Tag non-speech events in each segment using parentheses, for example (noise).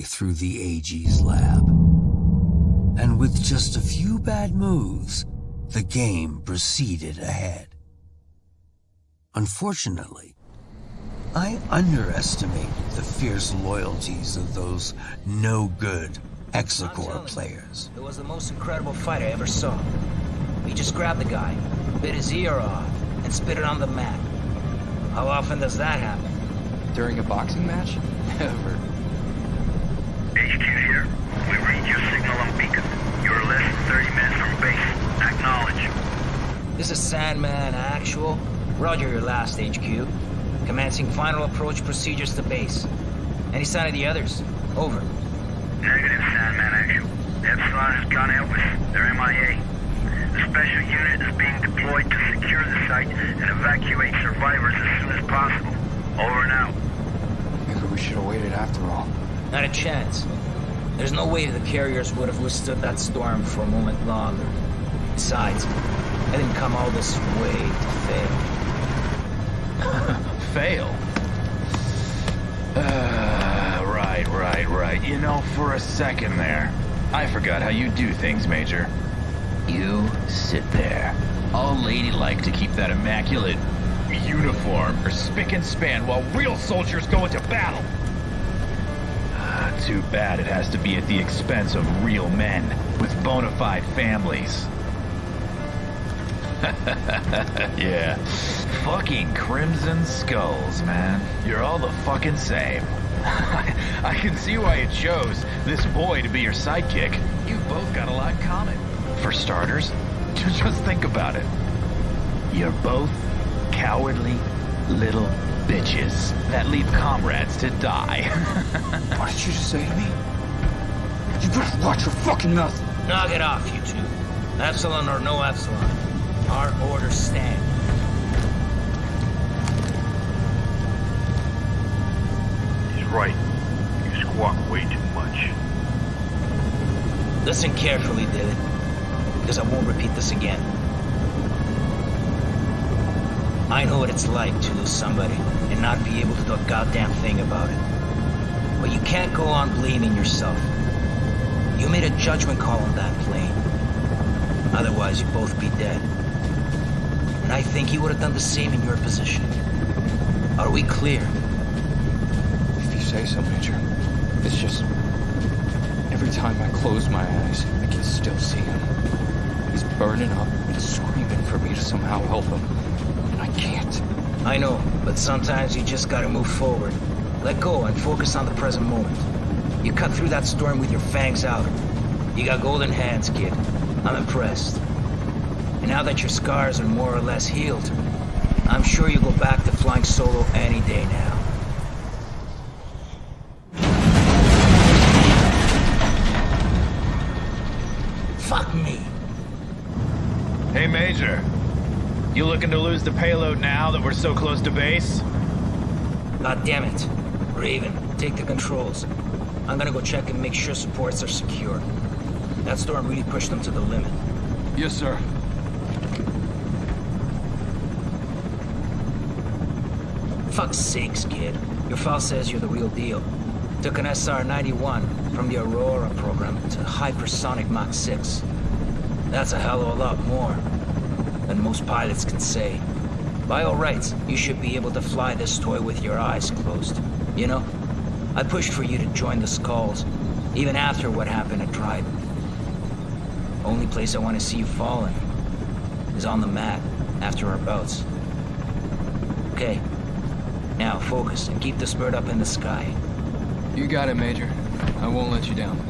My pawn moved admirably through the AG's lab. And with just a few bad moves, the game proceeded ahead. Unfortunately, I underestimated the fierce loyalties of those no-good Hexacore players. It was the most incredible fight I ever saw. We just grabbed the guy, bit his ear off, and spit it on the mat. How often does that happen? During a boxing match? (laughs) Never. HQ here. We read your signal on beacon. You're less than 30 minutes from base. Acknowledge. This is Sandman Actual. Roger your last HQ. Commencing final approach procedures to base. Any sign of the others? Over. Negative, Sandman Actual. Epsilon has gone out with their MIA. The special unit is being deployed to secure the site and evacuate survivors as soon as possible. Over and out. Maybe we should have waited after all. Not a chance. There's no way the carriers would have withstood that storm for a moment longer. Besides, I didn't come all this way to fail. (laughs) fail? Uh, right, right, right. You know, for a second there, I forgot how you do things, Major. You sit there, all ladylike to keep that immaculate uniform or spick and span while real soldiers go into battle. Too bad it has to be at the expense of real men with bona fide families. (laughs) yeah. Fucking Crimson Skulls, man. You're all the fucking same. (laughs) I can see why you chose this boy to be your sidekick. You've both got a lot in common. For starters, (laughs) just think about it. You're both cowardly little bitches that leave comrades to die. (laughs) what did you just say to me? You better watch your fucking mouth. Knock it off, you two. Epsilon or no Epsilon. Our orders stand. He's right. You squawk way too much. Listen carefully, David. Because I won't repeat this again. I know what it's like to lose somebody and not be able to do a goddamn thing about it. But you can't go on blaming yourself. You made a judgment call on that plane. Otherwise, you'd both be dead. And I think you would have done the same in your position. Are we clear? If you say so, Major. It's just... Every time I close my eyes, I can still see him. He's burning up and screaming for me to somehow help him. I know, but sometimes you just gotta move forward. Let go and focus on the present moment. You cut through that storm with your fangs out. You got golden hands, kid. I'm impressed. And now that your scars are more or less healed, I'm sure you'll go back to flying solo any day now. Fuck me. hey, Major. You looking to lose the payload now that we're so close to base? God damn it. Raven, take the controls. I'm gonna go check and make sure supports are secure. That storm really pushed them to the limit. Yes, sir. Fuck's sakes, kid. Your file says you're the real deal. Took an SR-91 from the Aurora program to hypersonic Mach 6. That's a hell of a lot more than most pilots can say. By all rights, you should be able to fly this toy with your eyes closed. You know, I pushed for you to join the Skulls, even after what happened at Dryden. Only place I want to see you falling is on the mat after our bouts. Okay, now focus and keep the bird up in the sky. You got it, Major. I won't let you down.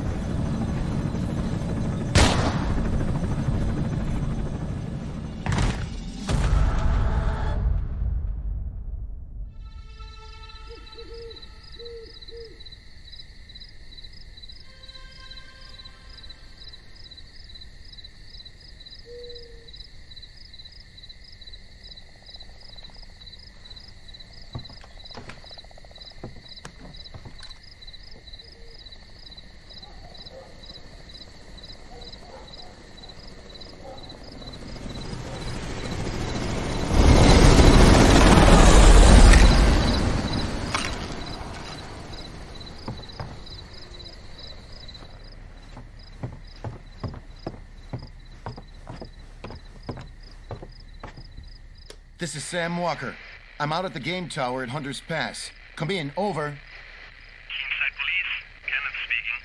This is Sam Walker. I'm out at the game tower at Hunter's Pass. Come in, over. Keenside Police, Kenneth speaking.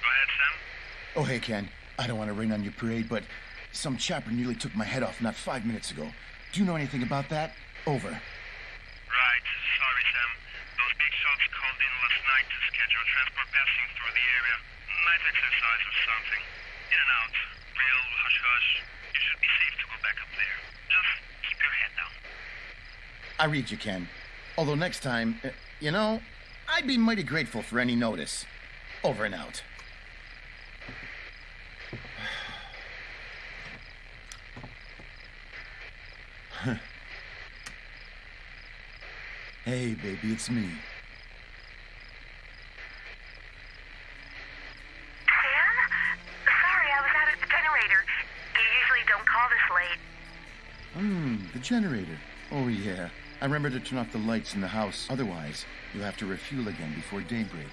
Go ahead, Sam. Oh, hey, Ken. I don't want to rain on your parade, but some chopper nearly took my head off not five minutes ago. Do you know anything about that? Over. Right, sorry, Sam. Those big shots called in last night to schedule transport passing through the area. Night exercise or something. In and out. Real hush-hush. You should be safe to go back up there. Just keep your head down. I read you, Ken. Although next time, uh, you know, I'd be mighty grateful for any notice. Over and out. (sighs) hey, baby, it's me. Sam? Sorry, I was out at the generator. You usually don't call this late. Hmm, the generator. Oh, yeah. I remember to turn off the lights in the house. Otherwise, you'll have to refuel again before daybreak.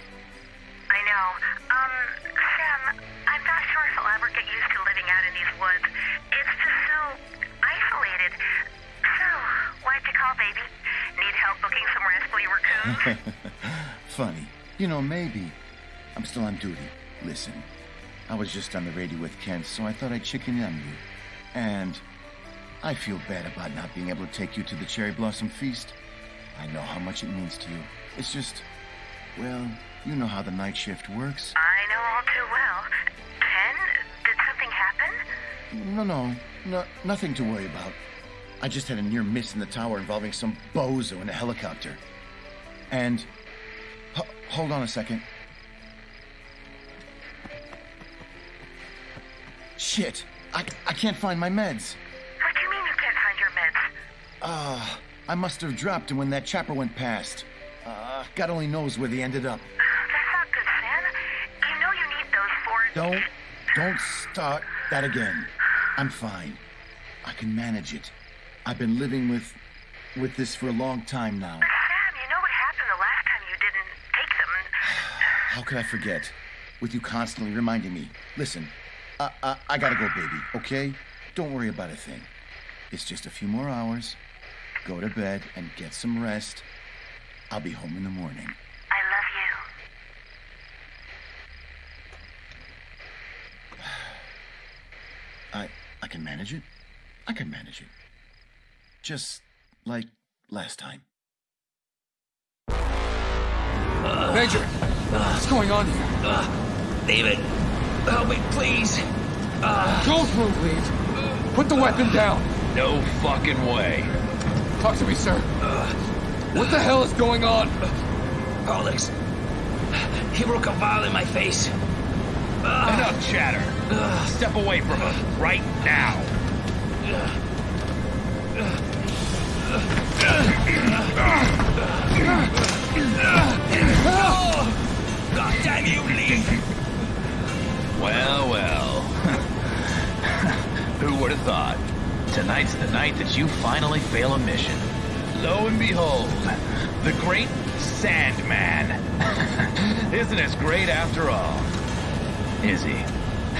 I know. Um, Sam, I'm not sure if I'll ever get used to living out in these woods. It's just so isolated. So, why'd you call, baby? Need help booking some rascally raccoons? (laughs) Funny. You know, maybe. I'm still on duty. Listen, I was just on the radio with Ken, so I thought I'd chicken in on you. And I feel bad about not being able to take you to the Cherry Blossom Feast. I know how much it means to you. It's just, well, you know how the night shift works. I know all too well. Ken, did something happen? No, no, no, nothing to worry about. I just had a near miss in the tower involving some bozo in a helicopter. And, hold on a second. Shit, I, I can't find my meds. Ah, I must have dropped them when that chopper went past. Uh, God only knows where they ended up. That's not good, Sam. You know you need those for... Don't, don't start that again. I'm fine. I can manage it. I've been living with, with this for a long time now. Sam, you know what happened the last time you didn't take them. (sighs) How could I forget? With you constantly reminding me. Listen, I, I, I gotta go, baby, okay? Don't worry about a thing. It's just a few more hours. Go to bed and get some rest. I'll be home in the morning. I love you. I, I can manage it. I can manage it. Just like last time. Uh, Major, what's going on here? Uh, David, help me, please. Don't move, Reed. Put the weapon down. No fucking way. Talk to me, sir. What the hell is going on? Alex, he broke a vial in my face. Enough chatter. Step away from him right now. Tonight's the night that you finally fail a mission. Lo and behold, the great Sandman. (laughs) Isn't as great after all. Is he? (laughs)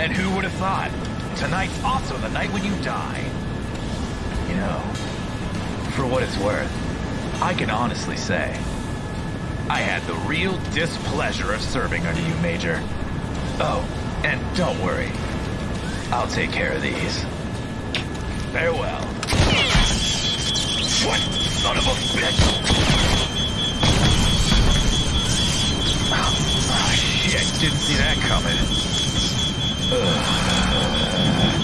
and who would have thought? Tonight's also the night when you die. You know, for what it's worth, I can honestly say, I had the real displeasure of serving under you, Major. Oh, and don't worry. I'll take care of these. Farewell. What son of a bitch? Oh, shit, didn't see that coming. Ugh.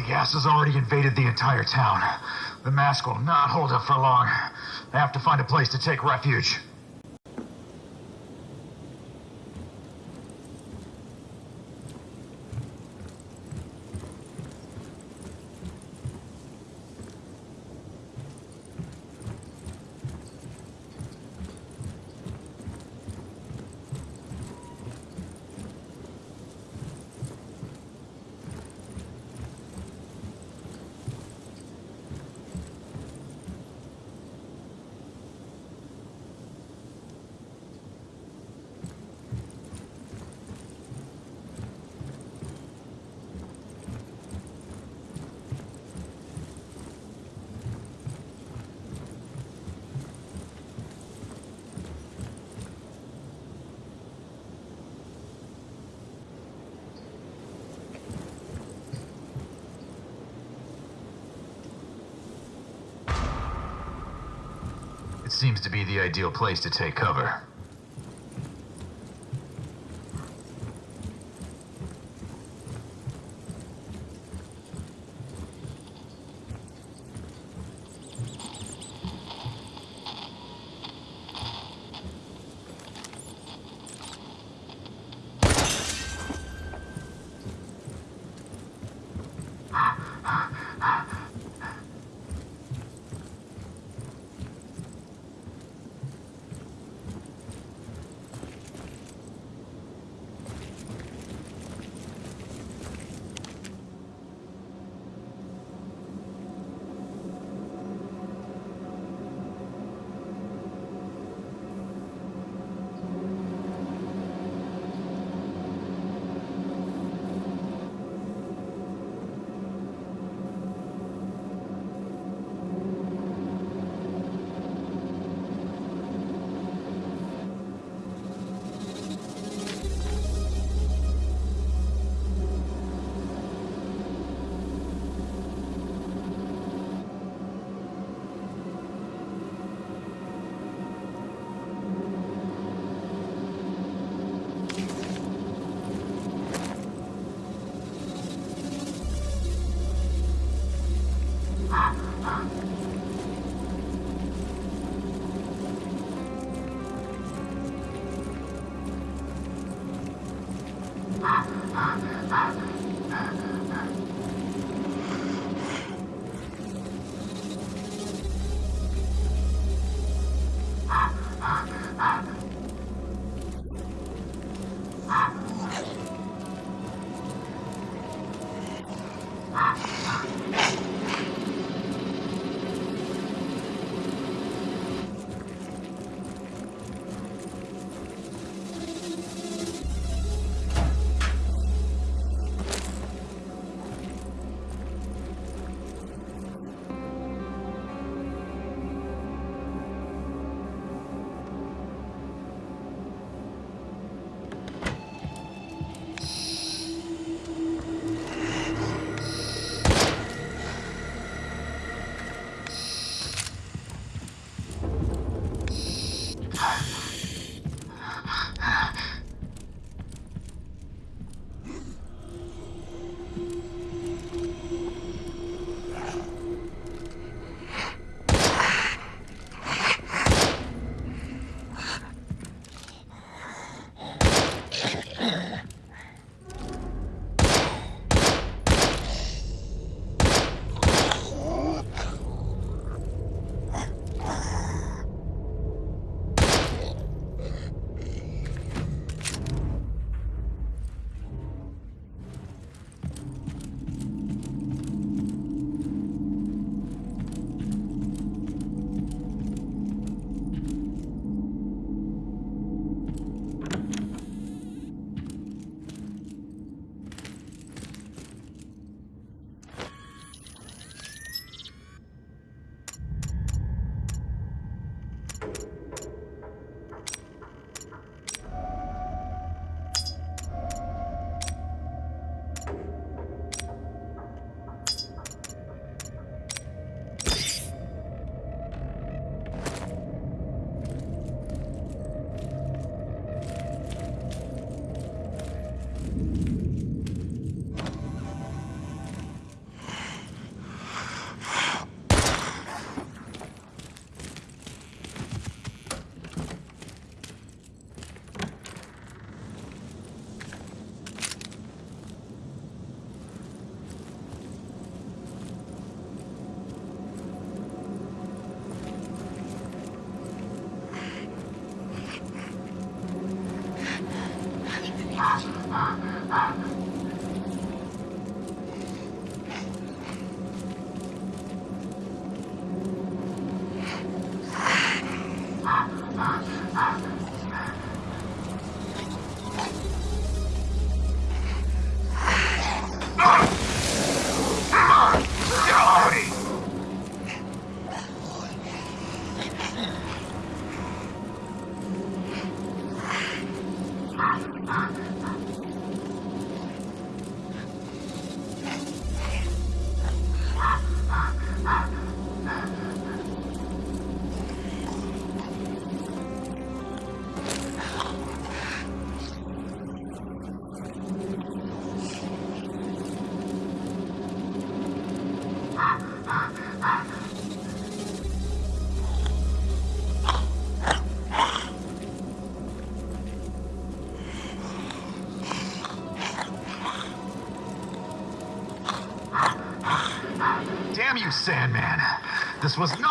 The gas has already invaded the entire town. The mask will not hold up for long. I have to find a place to take refuge. It seems to be the ideal place to take cover. Was not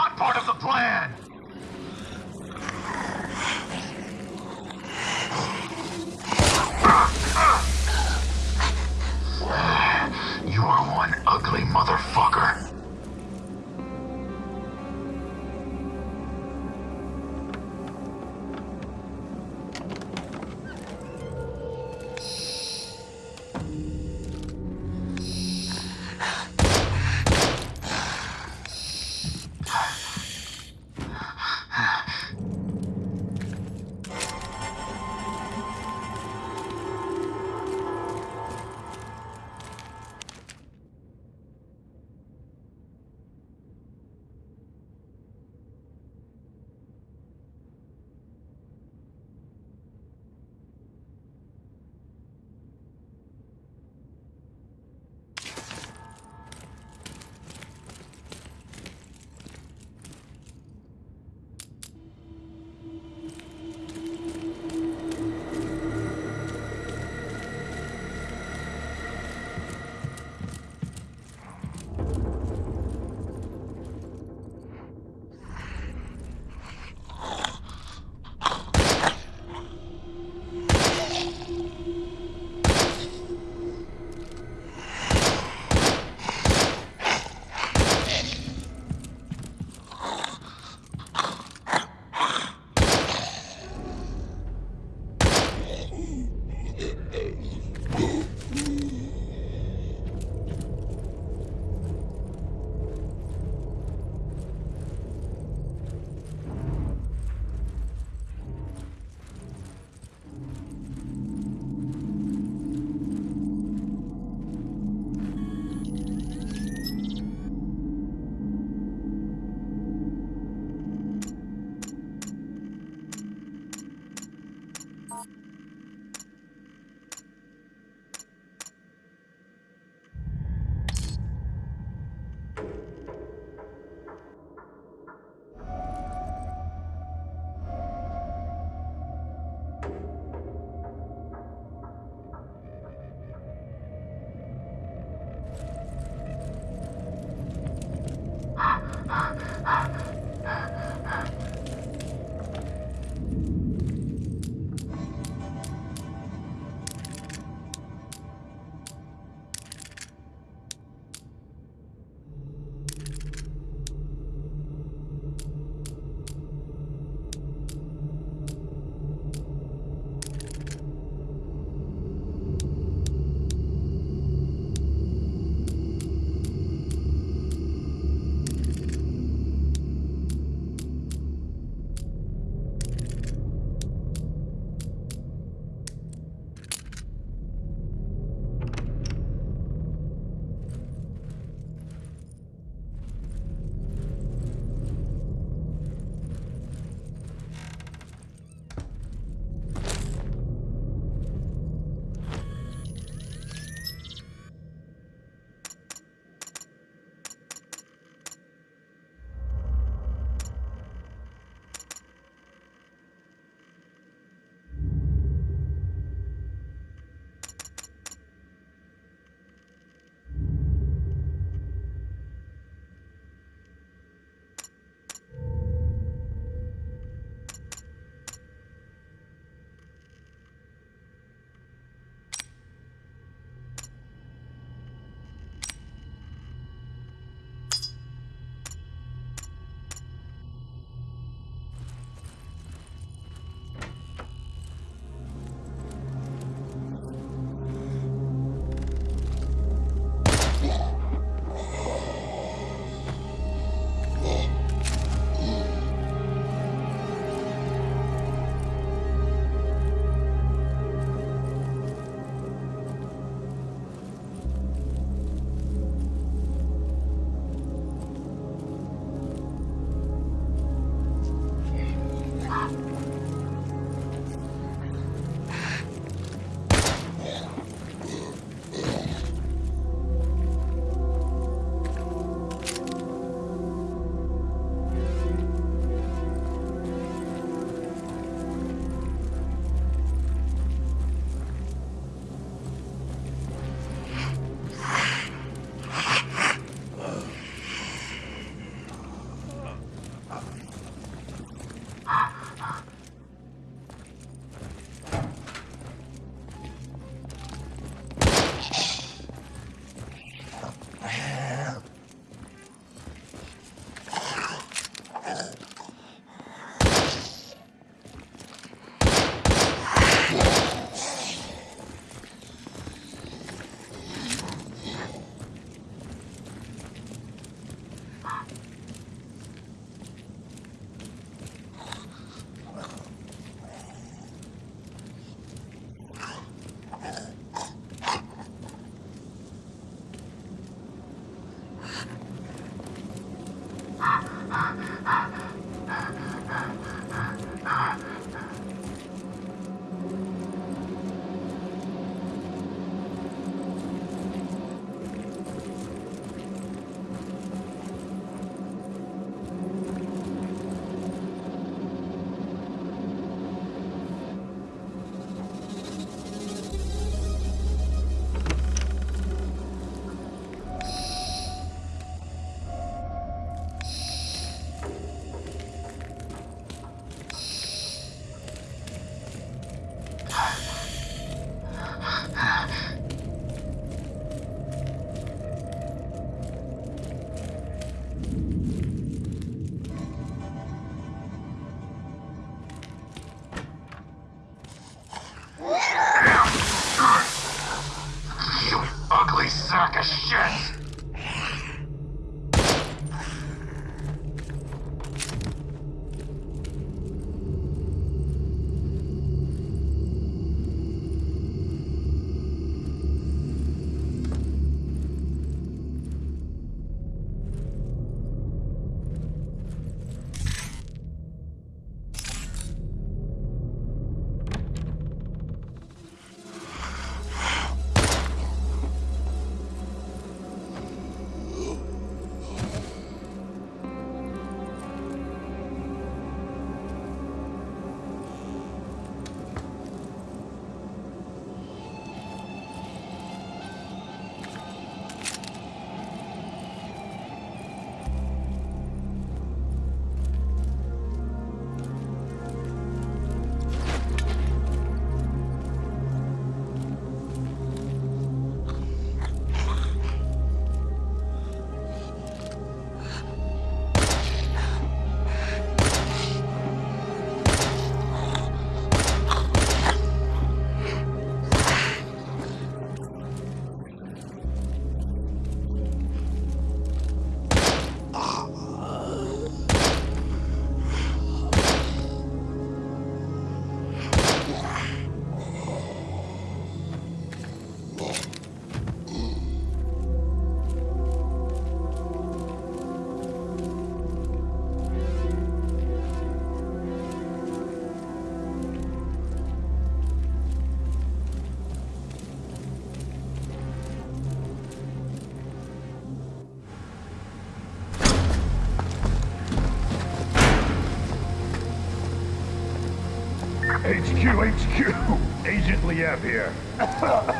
HQ, HQ. Agent Liev here. (laughs)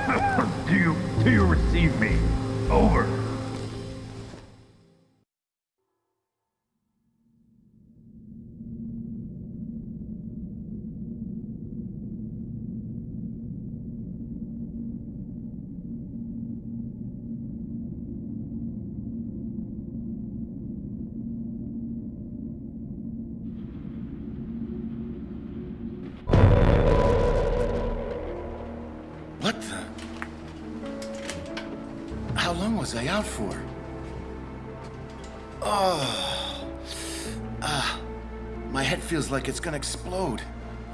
like it's gonna explode.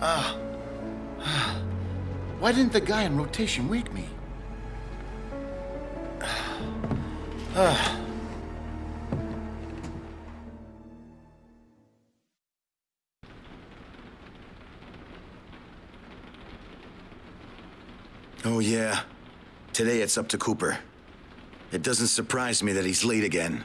Ah. Ah. (sighs) Why didn't the guy in rotation wake me? (sighs) Ah. Oh, yeah. Today it's up to Cooper. It doesn't surprise me that he's late again.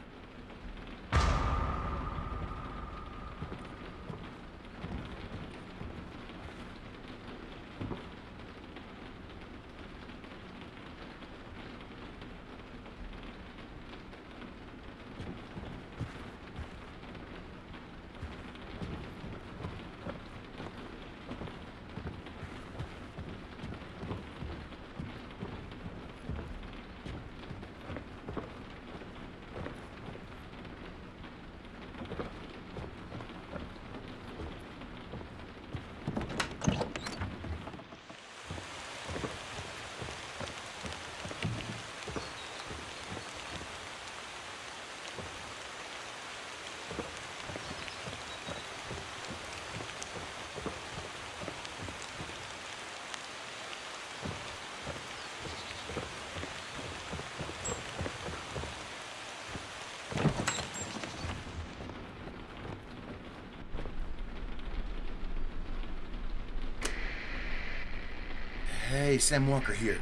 Hey, Sam Walker here.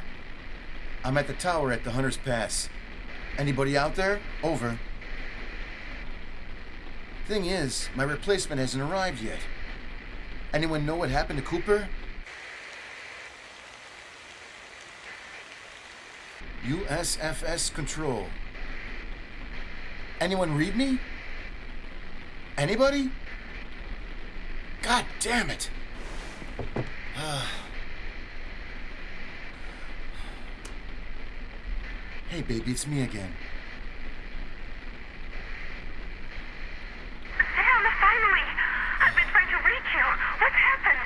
I'm at the tower at the Hunter's Pass. Anybody out there? Over. Thing is, my replacement hasn't arrived yet. Anyone know what happened to Cooper? USFS Control. Anyone read me? Anybody? God damn it! Ah. Hey, baby, it's me again. Sam, finally! I've been trying to reach you. What's happened?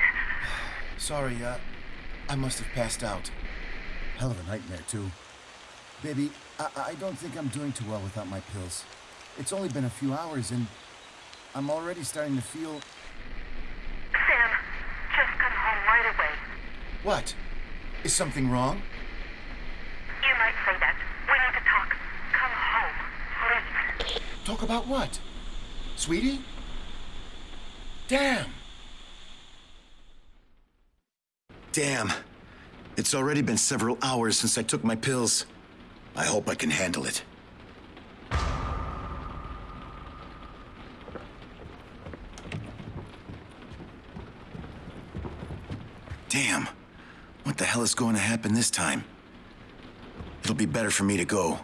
(sighs) Sorry, uh, I must have passed out. Hell of a nightmare, too. Baby, I, I don't think I'm doing too well without my pills. It's only been a few hours and I'm already starting to feel. Sam, just come home right away. What? Is something wrong? You might say that. We need to talk. Come home, please. Talk about what? Sweetie? Damn! Damn. It's already been several hours since I took my pills. I hope I can handle it. Damn. What the hell is going to happen this time? It'll be better for me to go.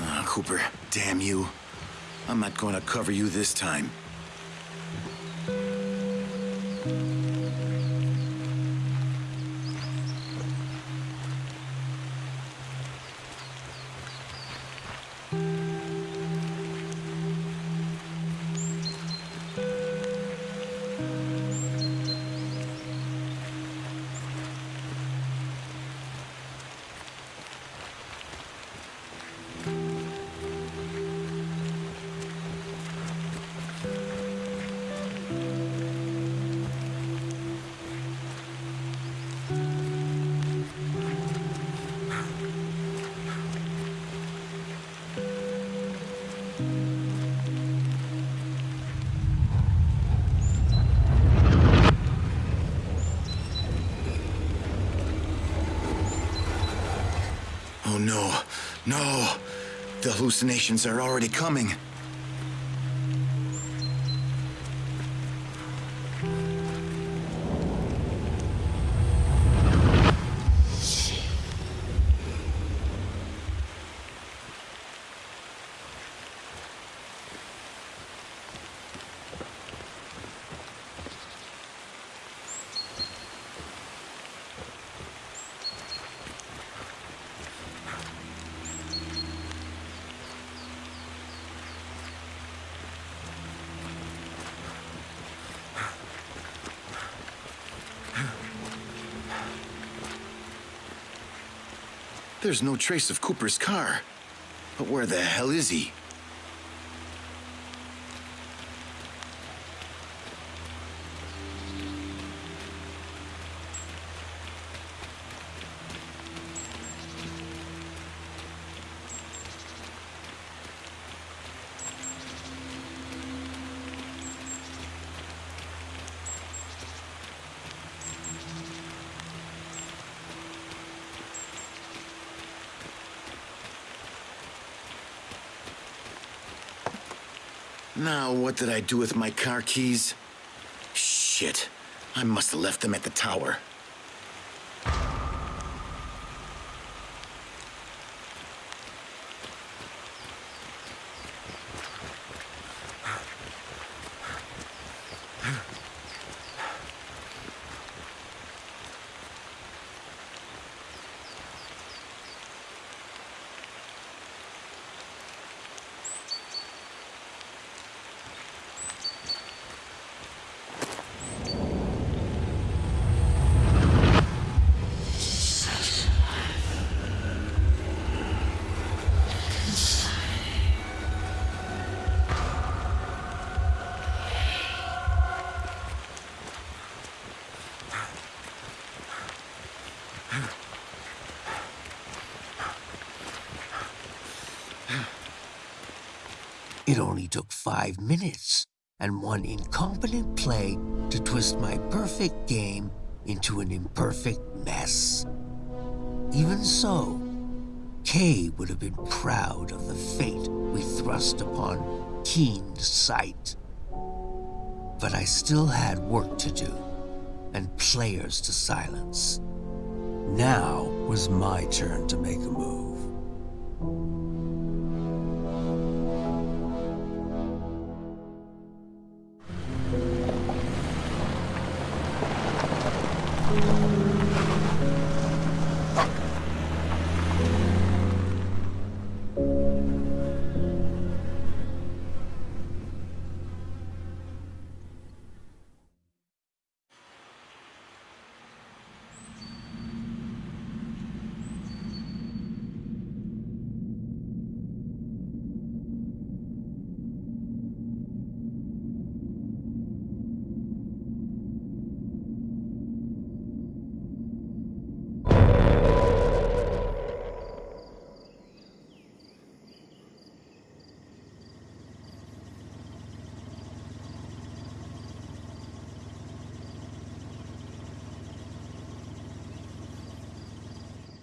Ah, Cooper, damn you. I'm not going to cover you this time. No. The hallucinations are already coming. There's no trace of Cooper's car. But where the hell is he? Now, what did I do with my car keys? Shit. I must have left them at the tower. It only took five minutes and one incompetent play to twist my perfect game into an imperfect mess. Even so, Kay would have been proud of the fate we thrust upon Keen Sight. But I still had work to do and players to silence. Now was my turn to make a move.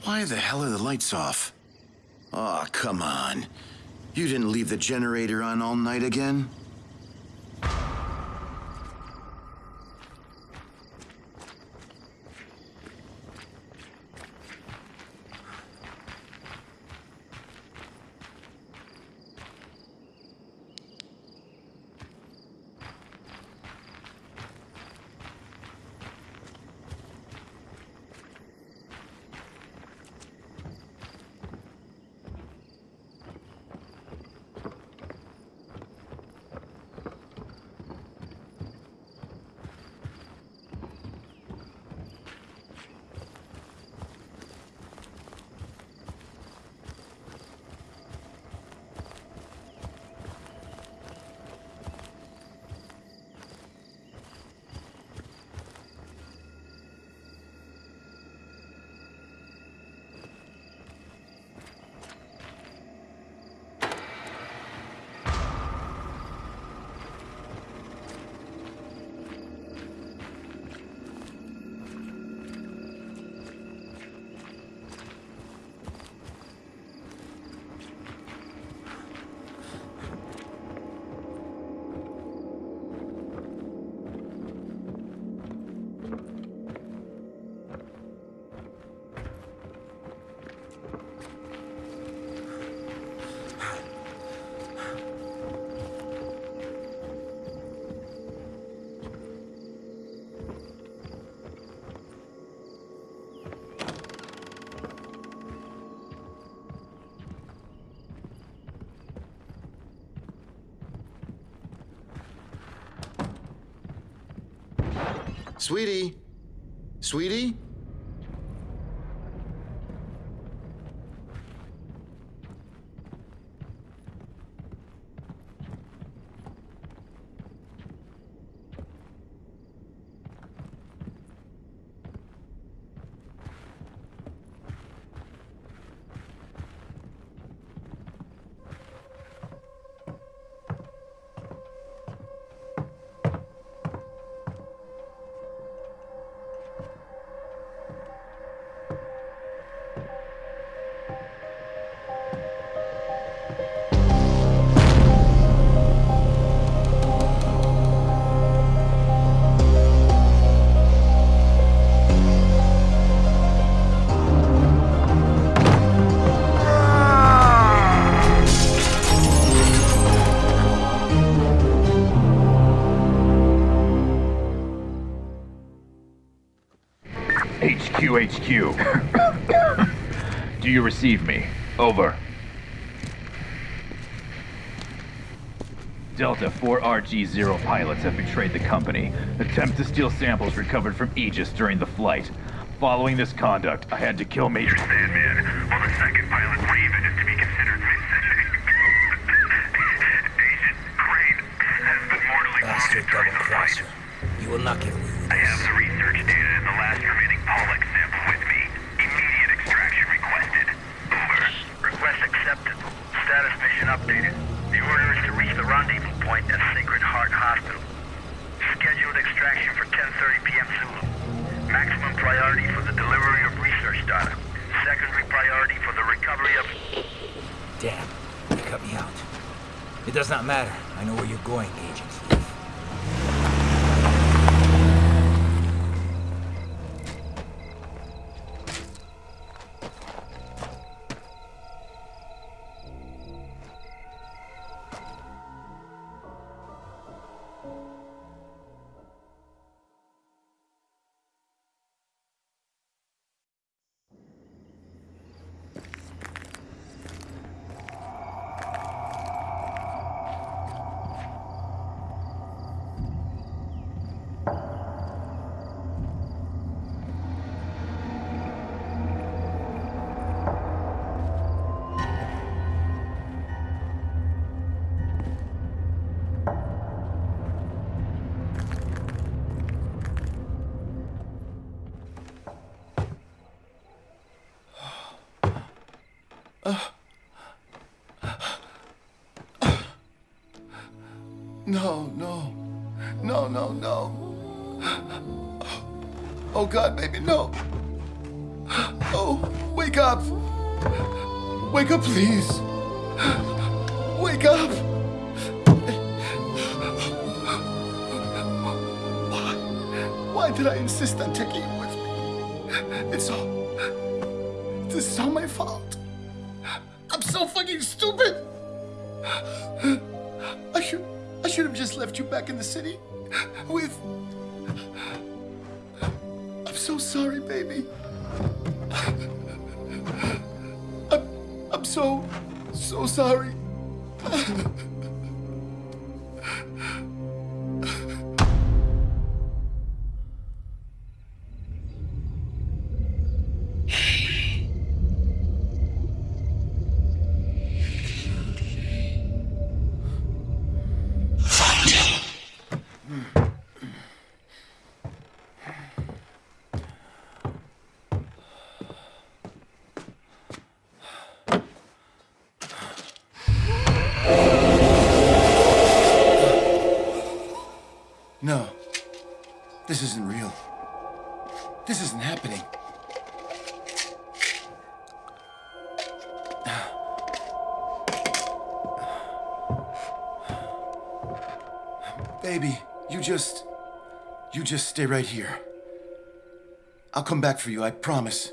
Why the hell are the lights off? Oh, come on. You didn't leave the generator on all night again? Sweetie? Sweetie? HQ, HQ. Do you receive me? Over. Delta 4RG-0 pilots have betrayed the company. Attempt to steal samples recovered from Aegis during the flight. Following this conduct, I had to kill Major Sandman, while the second pilot, Raven, is to be considered missing. Agent Crane has been mortally wounded during double the flight. crosser. You will not get away with I have this. the research data and the last remaining Pollux sample with me. Immediate extraction requested. Over. Request accepted. Status mission updated. The order is to reach the rendezvous point at Sacred Heart Hospital. Scheduled extraction for 10.30 p.m. Zulu. Maximum priority for the delivery of research data. Secondary priority for the recovery of... Damn, you cut me out. It does not matter. I know where you're going, Agent No, no. No, no, no. Oh, God, baby, no. Oh, wake up! Wake up, please! Wake up! Why? Why did I insist on taking you with me? It's all. This is all my fault. I'm stupid! I should. I should have just left you back in the city with. I'm so sorry, baby. I'm, I'm so, so sorry. Baby, you just. You just stay right here. I'll come back for you, I promise.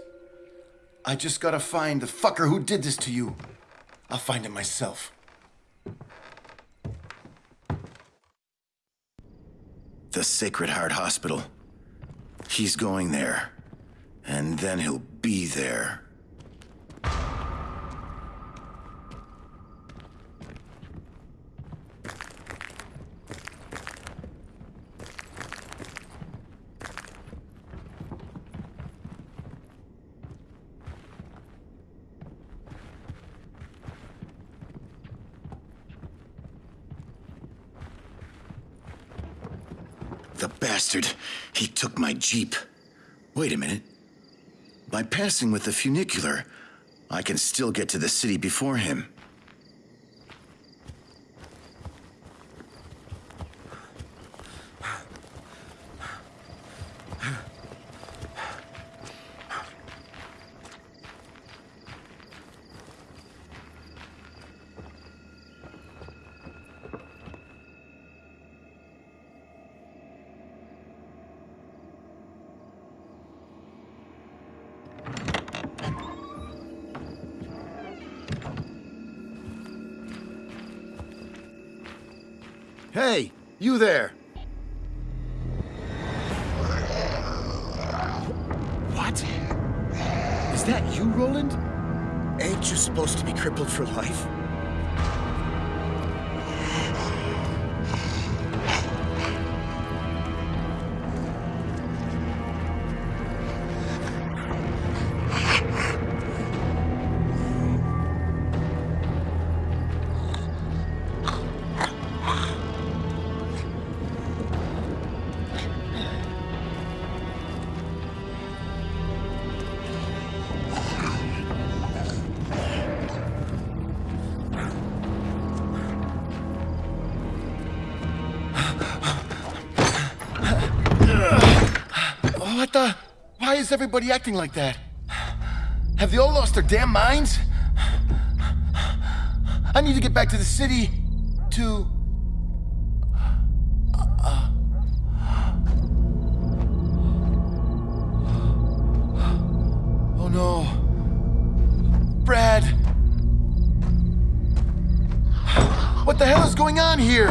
I just gotta find the fucker who did this to you. I'll find him myself. The Sacred Heart Hospital. He's going there. And then he'll be there. The bastard. He took my Jeep. Wait a minute. By passing with the funicular, I can still get to the city before him. Everybody acting like that? Have they all lost their damn minds? I need to get back to the city to. uh, Oh no. Brad. What the hell is going on here?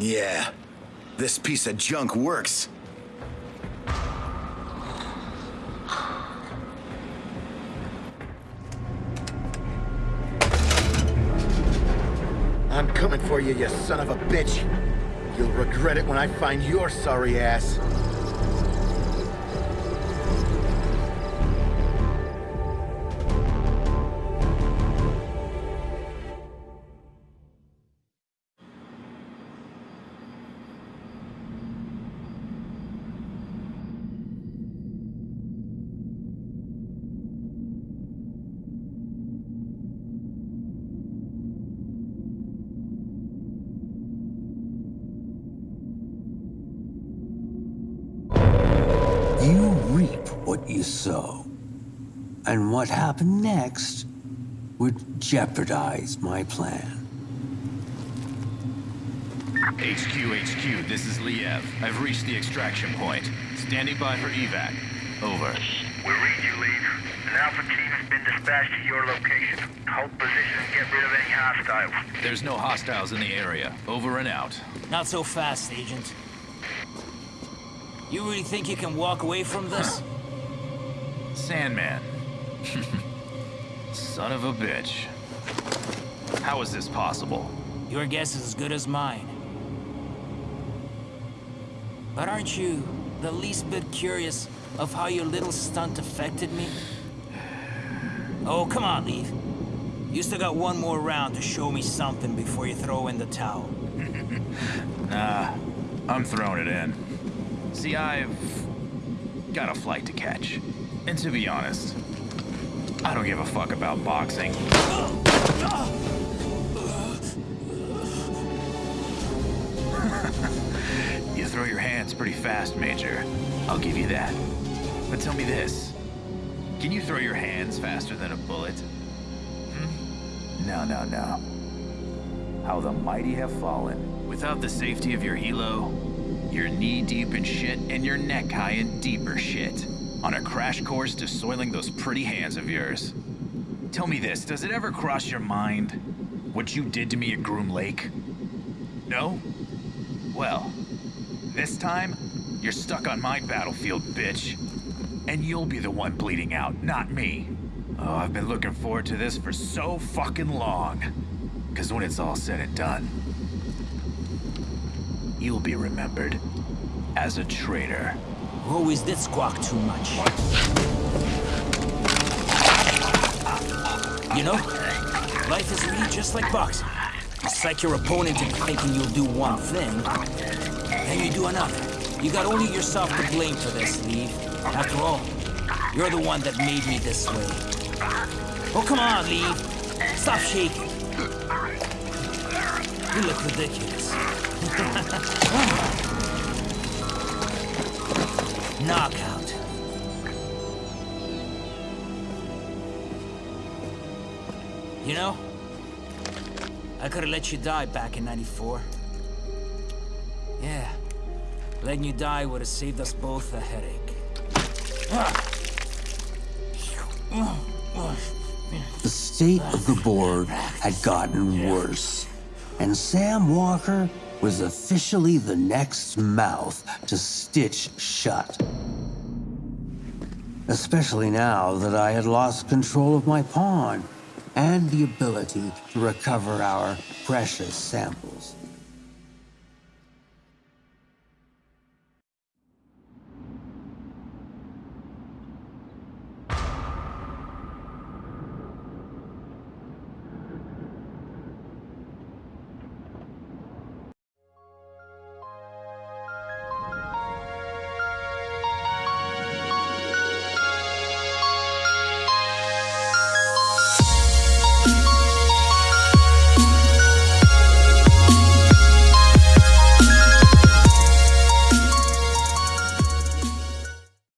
Yeah, this piece of junk works. I'm coming for you, you son of a bitch. You'll regret it when I find your sorry ass. Jeopardize my plan. HQ, HQ, this is Liev. I've reached the extraction point. Standing by for evac. Over. We read you, Liev. An Alpha team has been dispatched to your location. Hold position and get rid of any hostiles. There's no hostiles in the area. Over and out. Not so fast, Agent. You really think you can walk away from this? Sandman. (laughs) Son of a bitch. How is this possible? Your guess is as good as mine. But aren't you the least bit curious of how your little stunt affected me? Oh, come on, Liev. You still got one more round to show me something before you throw in the towel. (laughs) Nah, I'm throwing it in. See, I've got a flight to catch. And to be honest, I don't give a fuck about boxing. (laughs) throw your hands pretty fast, Major. I'll give you that. But tell me this. Can you throw your hands faster than a bullet? Hmm? No, no, no. How the mighty have fallen. Without the safety of your helo, you're knee-deep in shit and your neck high in deeper shit. On a crash course to soiling those pretty hands of yours. Tell me this, does it ever cross your mind what you did to me at Groom Lake? No? Well, this time, you're stuck on my battlefield, bitch. And you'll be the one bleeding out, not me. Oh, I've been looking forward to this for so fucking long. Because when it's all said and done, you'll be remembered as a traitor. Oh, Always did squawk too much. You know, life is really just like boxing. You psych your opponent into thinking you'll do one thing, then you do another. You got only yourself to blame for this, Liev. After all, you're the one that made me this way. Oh, come on, Liev. Stop shaking. You look ridiculous. (laughs) Knockout. You know, I could have let you die back in 94. Letting you die would have saved us both a headache. The state of the board had gotten worse, and Sam Walker was officially the next mouth to stitch shut. Especially now that I had lost control of my pawn and the ability to recover our precious samples.